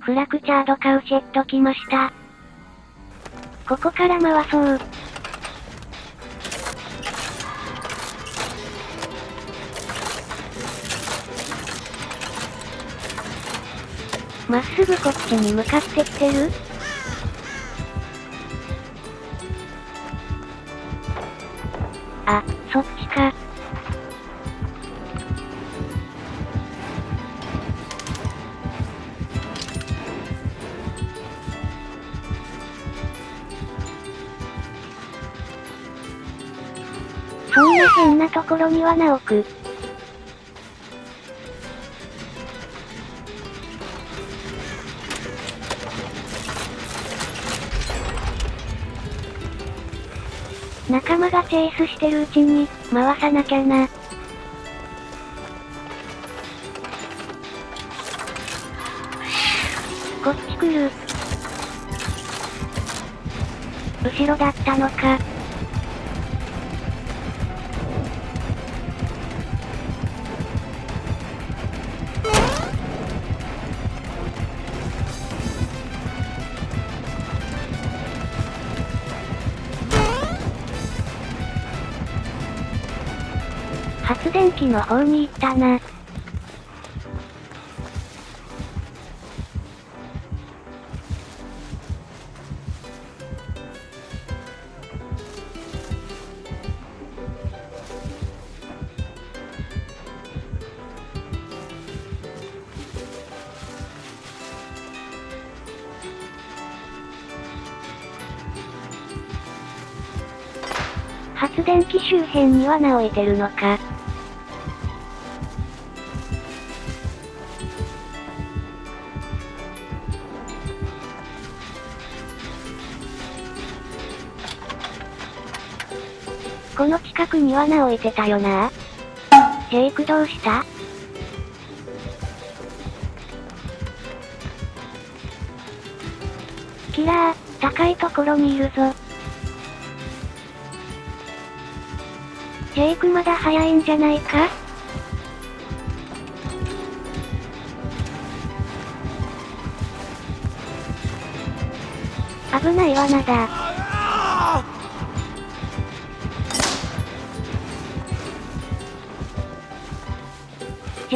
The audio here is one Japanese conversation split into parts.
フラクチャードカウシェット来ました。ここから回そう。まっすぐこっちに向かってきてる？あ、そっちか。そんな変なところにはなおく。仲間がチェイスしてるうちに、回さなきゃな。こっち来る。後ろだったのか。発電機の方に行ったな。発電機周辺には置いてるのか。この近くに罠置いてたよな。ジェイクどうした？キラー、高いところにいるぞ。ジェイクまだ早いんじゃないか？危ない罠だ。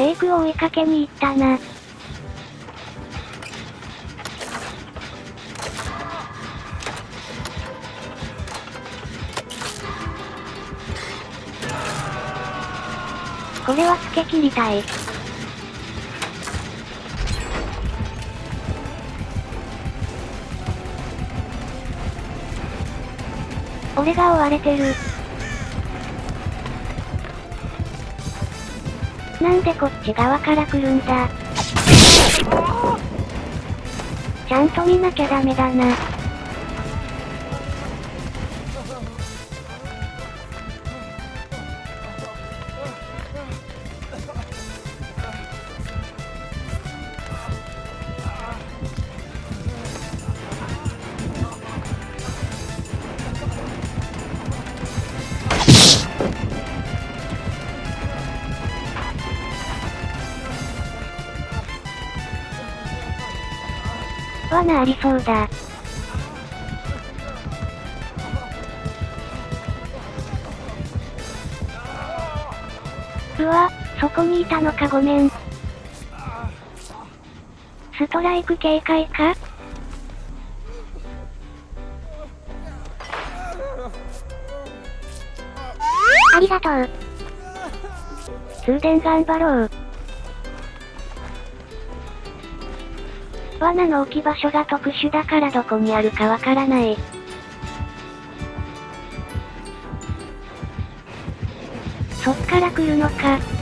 ジェイクを追いかけに行ったな。これはつけ切りたい。俺が追われてる。なんでこっち側から来るんだちゃんと見なきゃダメだな。罠ありそうだ。うわ、そこにいたのかごめん。ストライク警戒か？ありがとう。通電頑張ろう。罠の置き場所が特殊だからどこにあるかわからない。そっから来るのか。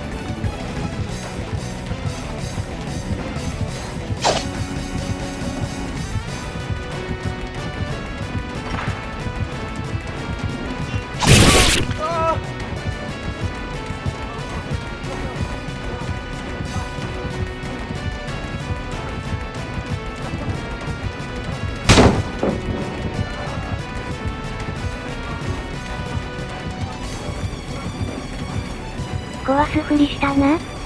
壊すふりしたな。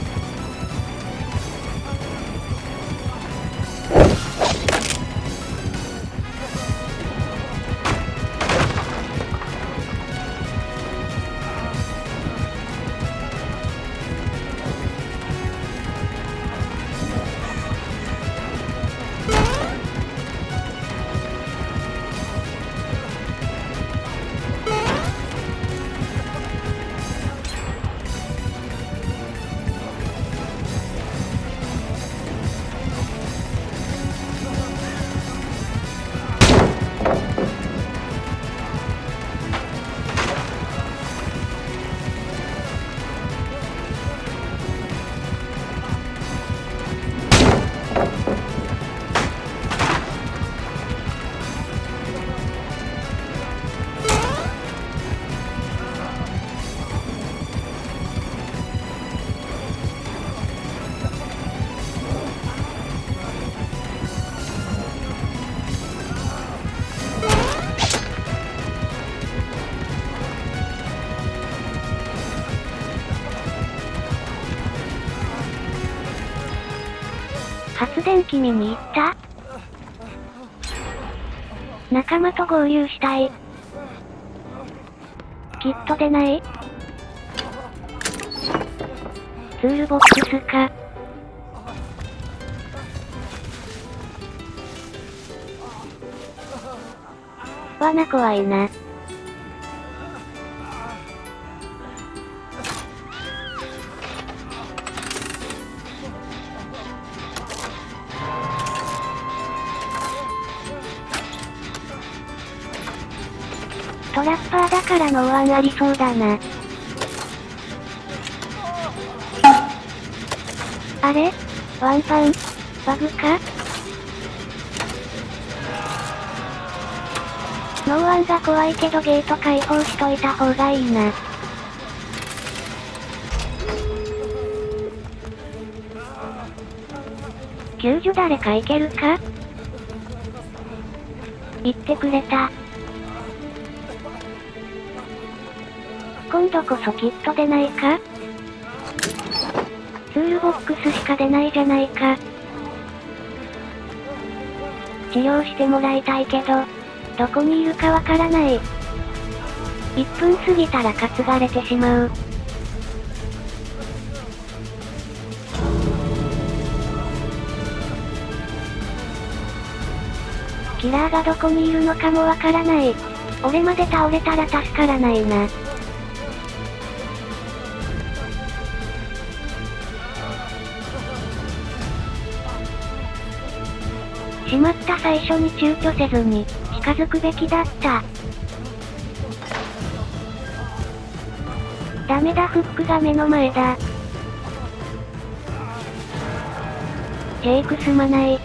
発電機見に行った？仲間と合流したい。きっと出ないツールボックスか。罠怖いな。ラッパーだから No One ありそうだな。あれ？ワンパン？バグか？ No One が怖いけどゲート開放しといた方がいいな。救助誰か行けるか？言ってくれた。度こそきっと出ないか？ツールボックスしか出ないじゃないか。治療してもらいたいけど、どこにいるかわからない。1分過ぎたら担がれてしまう。キラーがどこにいるのかもわからない。俺まで倒れたら助からないな。しまった最初に躊躇せずに、近づくべきだった。ダメだフックが目の前だ。ジェイクすまない。